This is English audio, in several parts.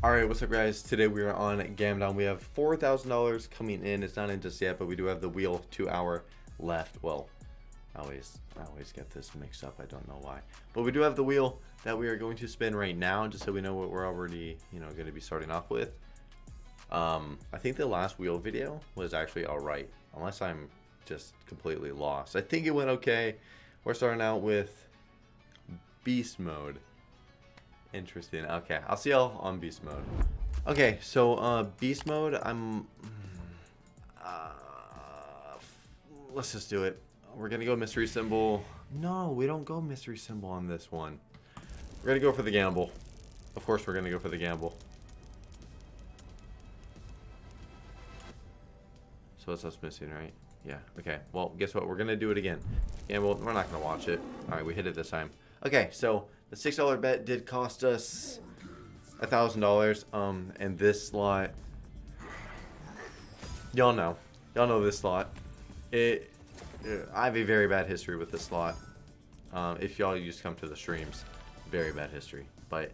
Alright, what's up guys? Today we are on Gamdom. We have $4,000 coming in. It's not in just yet, but we do have the wheel two hour left. Well, I always, I always get this mixed up. I don't know why. But we do have the wheel that we are going to spin right now, just so we know what we're already, you know, going to be starting off with. Um, I think the last wheel video was actually alright, unless I'm just completely lost. I think it went okay. We're starting out with beast mode. Interesting. Okay, I'll see y'all on beast mode. Okay, so uh, beast mode, I'm... Uh, let's just do it. We're gonna go mystery symbol. No, we don't go mystery symbol on this one. We're gonna go for the gamble. Of course we're gonna go for the gamble. So it's us missing, right? Yeah, okay. Well, guess what? We're gonna do it again. Gamble, we're not gonna watch it. Alright, we hit it this time. Okay, so the $6 bet did cost us a $1,000. Um, and this slot, y'all know. Y'all know this slot. It, I have a very bad history with this slot. Um, if y'all used to come to the streams, very bad history. But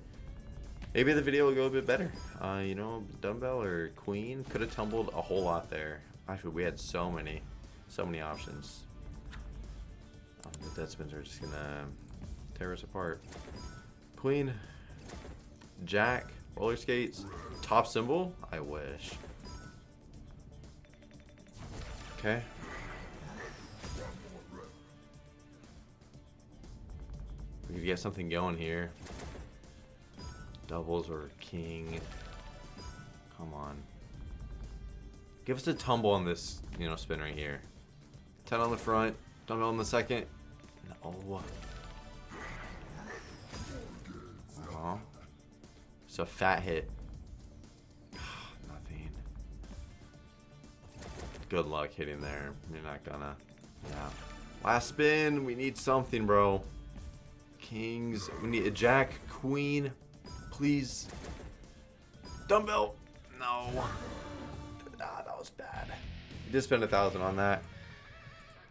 maybe the video will go a bit better. Uh, you know, dumbbell or queen could have tumbled a whole lot there. Actually, we had so many, so many options. Um, the dead spins are just gonna tear us apart. Queen, Jack, roller skates, top symbol. I wish. Okay. We could get something going here. Doubles or king. Come on. Give us a tumble on this, you know, spin right here. 10 on the front, tumble on the second. No. It's a fat hit. Nothing. Good luck hitting there. You're not gonna. Yeah. Last spin. We need something, bro. Kings. We need a jack. Queen. Please. Dumbbell. No. Ah, that was bad. We did spend a thousand on that.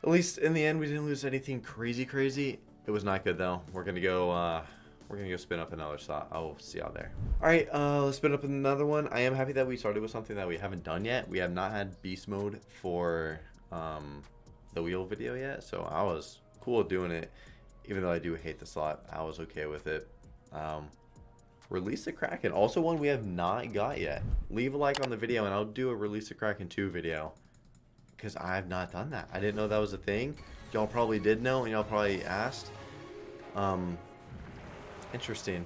At least in the end, we didn't lose anything crazy, crazy. It was not good, though. We're to go... Uh, we're gonna go spin up another slot. I'll see y'all there. All right, uh, let's spin up another one. I am happy that we started with something that we haven't done yet. We have not had beast mode for um, the wheel video yet, so I was cool doing it. Even though I do hate the slot, I was okay with it. Um, release the Kraken, also one we have not got yet. Leave a like on the video, and I'll do a release the Kraken 2 video because I have not done that. I didn't know that was a thing. Y'all probably did know, and y'all probably asked. Um, Interesting.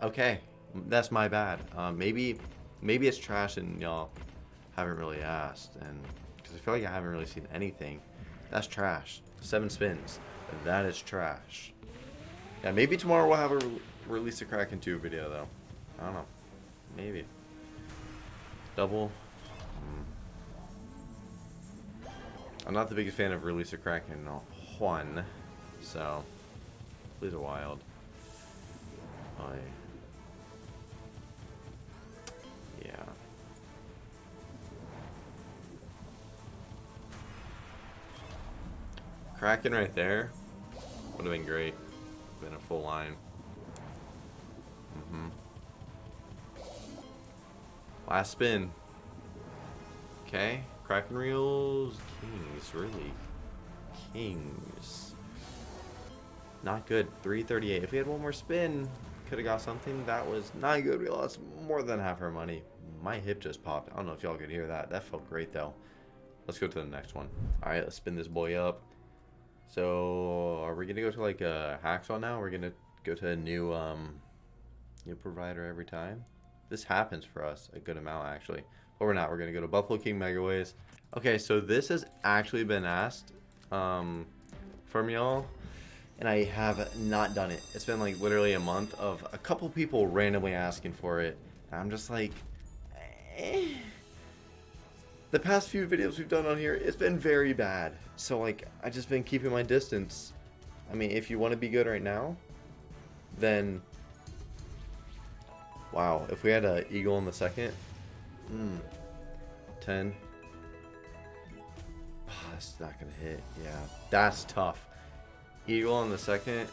Okay, that's my bad. Um, maybe, maybe it's trash and y'all haven't really asked, and because I feel like I haven't really seen anything. That's trash. Seven spins. That is trash. Yeah, maybe tomorrow we'll have a re release a Kraken 2 video though. I don't know. Maybe. Double. Hmm. I'm not the biggest fan of release a Kraken 1, so please a wild. Yeah. Kraken right there would have been great. Been a full line. Mm-hmm. Last spin. Okay. Kraken reels. Kings, really. Kings. Not good. 338. If we had one more spin, could have got something. That was not good. We lost more than half our money. My hip just popped. I don't know if y'all could hear that. That felt great, though. Let's go to the next one. All right, let's spin this boy up. So, are we going to go to, like, a hacksaw now? We're going to go to a new, um, new provider every time? This happens for us a good amount, actually. But we're not. We're going to go to Buffalo King Megaways. Okay, so this has actually been asked um, from y'all and I have not done it. It's been like literally a month of a couple people randomly asking for it. And I'm just like, eh. The past few videos we've done on here, it's been very bad. So like, I've just been keeping my distance. I mean, if you want to be good right now, then, wow, if we had an eagle in the second, hmm, 10, oh, that's not going to hit. Yeah, that's tough. Eagle on the second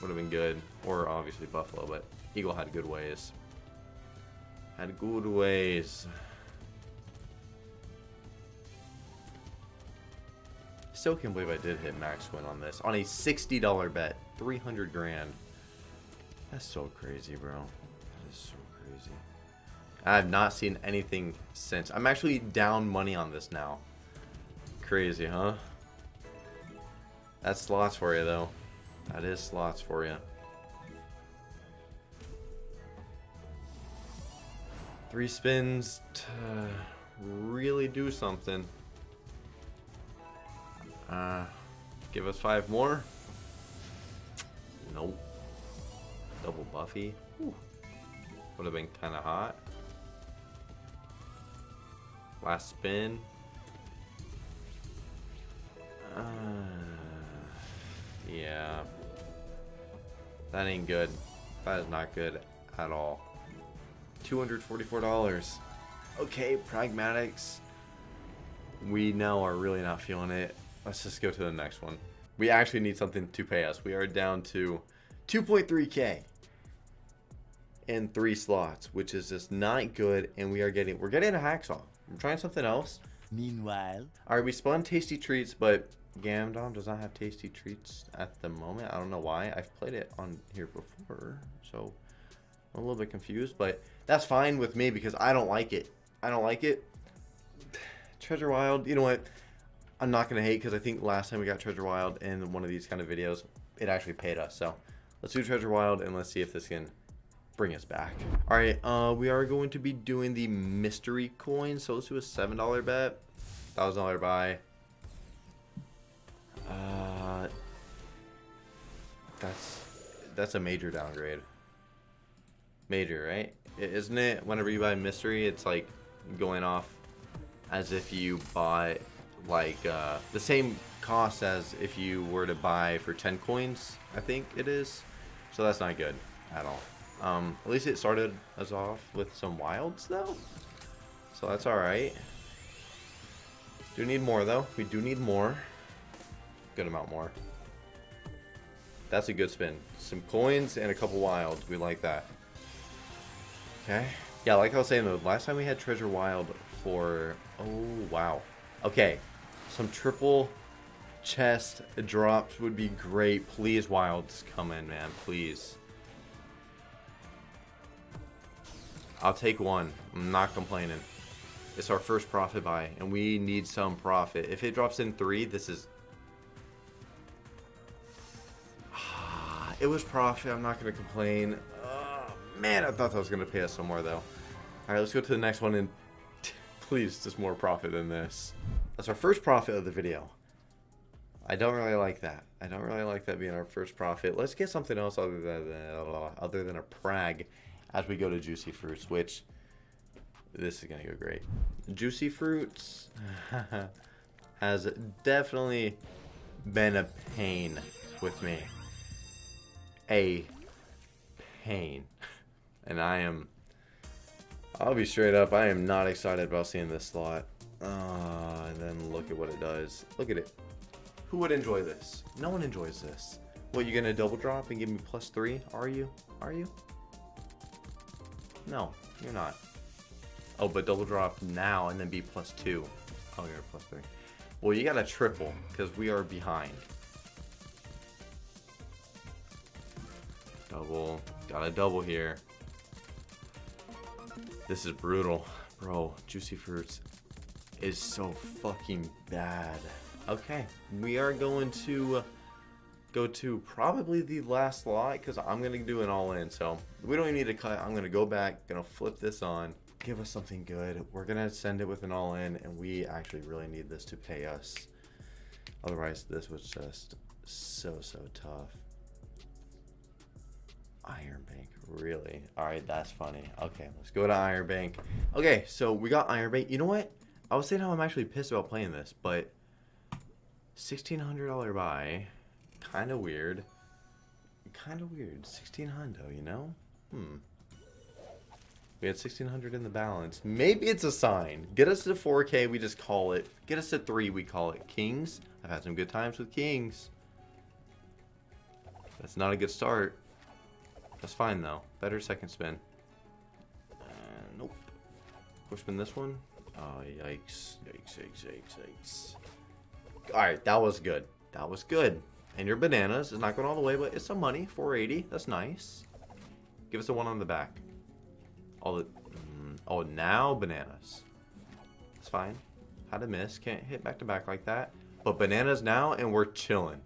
would have been good. Or obviously Buffalo, but Eagle had good ways. Had good ways. Still can't believe I did hit max win on this. On a $60 bet. 300 grand. That's so crazy, bro. That is so crazy. I have not seen anything since. I'm actually down money on this now. Crazy, huh? That's slots for you, though. That is slots for you. Three spins to really do something. Uh, give us five more. Nope. Double Buffy. Would have been kind of hot. Last spin. Uh, yeah. That ain't good. That is not good at all. $244. Okay, pragmatics. We now are really not feeling it. Let's just go to the next one. We actually need something to pay us. We are down to 2.3k in three slots, which is just not good. And we are getting, we're getting a hacksaw. I'm trying something else. Meanwhile, All right, we spun tasty treats, but Gamdom does not have tasty treats at the moment. I don't know why. I've played it on here before, so I'm a little bit confused, but that's fine with me because I don't like it. I don't like it. Treasure Wild, you know what? I'm not gonna hate because I think last time we got Treasure Wild in one of these kind of videos, it actually paid us. So let's do Treasure Wild and let's see if this can bring us back. All right, uh, we are going to be doing the mystery coin. So let's do a seven dollar bet, thousand dollar buy. Uh, that's that's a major downgrade. Major, right? Isn't it? Whenever you buy mystery, it's like going off as if you bought like uh, the same cost as if you were to buy for 10 coins. I think it is. So that's not good at all. Um, at least it started us off with some wilds though. So that's all right. Do need more though. We do need more. Good amount more. That's a good spin. Some coins and a couple wilds. We like that. Okay. Yeah, like I was saying though, last time we had Treasure Wild for... Oh, wow. Okay. Some triple chest drops would be great. Please, wilds, come in, man. Please. I'll take one. I'm not complaining. It's our first profit buy, and we need some profit. If it drops in three, this is... It was profit. I'm not going to complain. Oh, man, I thought that was going to pay us some more, though. All right, let's go to the next one, and please, just more profit than this. That's our first profit of the video. I don't really like that. I don't really like that being our first profit. Let's get something else other than uh, other than a prag as we go to juicy fruits, which this is gonna go great. Juicy fruits has definitely been a pain with me. A pain. And I am I'll be straight up, I am not excited about seeing this slot. Uh, and then look at what it does. Look at it. Who would enjoy this? No one enjoys this. What, you gonna double drop and give me plus three? Are you? Are you? No, you're not. Oh, but double drop now and then be plus two. Oh, you're plus three. Well, you got a triple because we are behind. Double. Got a double here. This is brutal. Bro, Juicy Fruits is so fucking bad. Okay, we are going to uh, go to probably the last lot because I'm going to do an all-in. So we don't even need to cut. I'm going to go back, going to flip this on, give us something good. We're going to send it with an all-in and we actually really need this to pay us. Otherwise, this was just so, so tough. Iron Bank, really? All right, that's funny. Okay, let's go to Iron Bank. Okay, so we got Iron Bank. You know what? I was saying how I'm actually pissed about playing this, but $1,600 buy, kind of weird. Kind of weird. 1600, you know? Hmm. We had 1600 in the balance. Maybe it's a sign. Get us to 4K, we just call it. Get us to 3, we call it. Kings. I've had some good times with Kings. That's not a good start. That's fine though. Better second spin. Uh, nope. Push spin this one. Oh, yikes. Yikes, yikes, yikes, yikes. Alright, that was good. That was good. And your bananas is not going all the way, but it's some money. 480. That's nice. Give us a one on the back. All the... Mm, oh, now bananas. It's fine. Had a miss. Can't hit back to back like that. But bananas now, and we're chilling.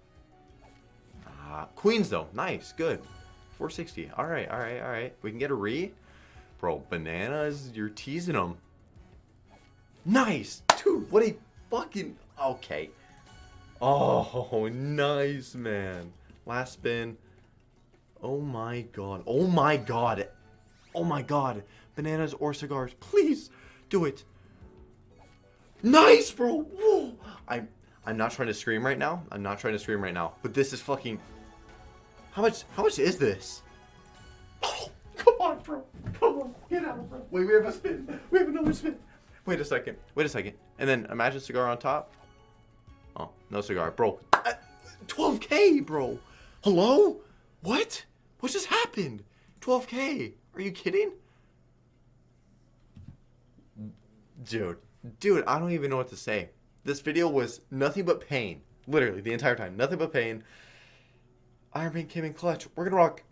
Uh, queens, though. Nice. Good. 460. All right, all right, all right. We can get a re. Bro, bananas, you're teasing them. Nice. Dude, what a fucking... Okay. Oh, nice, man. Last spin. Oh my god. Oh my god. Oh my god. Bananas or cigars. Please do it. Nice, bro. Whoa. I'm I'm not trying to scream right now. I'm not trying to scream right now. But this is fucking How much how much is this? Oh, come on, bro. Come on. Get out, bro. Wait, we have a spin. We have another spin. Wait a second. Wait a second. And then imagine cigar on top. Oh, no cigar. Bro. Uh, 12k, bro. Hello? What? What just happened? 12k. Are you kidding? Dude. Dude, I don't even know what to say. This video was nothing but pain. Literally, the entire time. Nothing but pain. Iron Bank came in clutch. We're going to rock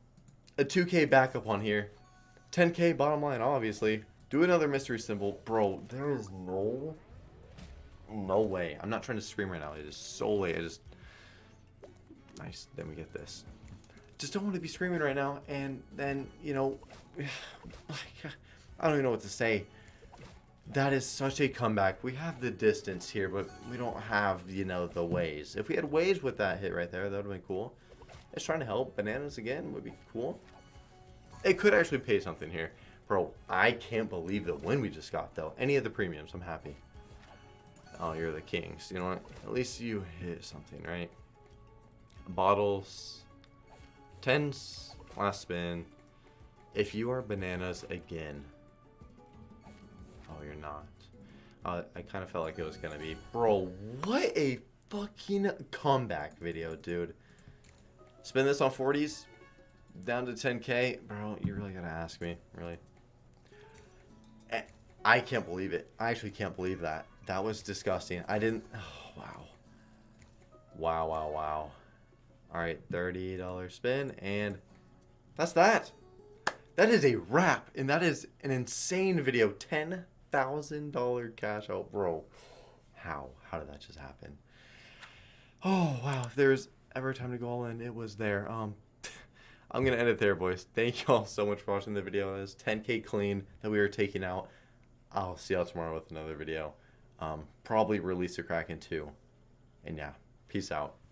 a 2k backup on here. 10k bottom line, obviously. Do another mystery symbol. Bro, there is no... No way. I'm not trying to scream right now. It is so late. I just... Nice. Then we get this. Just don't want to be screaming right now. And then, you know... I don't even know what to say. That is such a comeback. We have the distance here, but we don't have, you know, the ways. If we had ways with that hit right there, that would have been cool. It's trying to help. Bananas again would be cool. It could actually pay something here. Bro, I can't believe the win we just got, though. Any of the premiums, I'm happy. Oh, you're the kings. You know what? At least you hit something, right? Bottles. Tens. Last spin. If you are bananas again. Oh, you're not. Uh, I kind of felt like it was going to be. Bro, what a fucking comeback video, dude. Spin this on 40s. Down to 10k. Bro, you really got to ask me. Really. I can't believe it. I actually can't believe that. That was disgusting. I didn't... Oh, wow. Wow, wow, wow. Alright, $30 spin, and that's that. That is a wrap, and that is an insane video. $10,000 cash out, bro. How? How did that just happen? Oh, wow. There's ever time to go all in, it was there. Um, I'm going to end it there, boys. Thank you all so much for watching the video. It is 10K clean that we are taking out. I'll see y'all tomorrow with another video. Um, probably release a Kraken too. And yeah, peace out.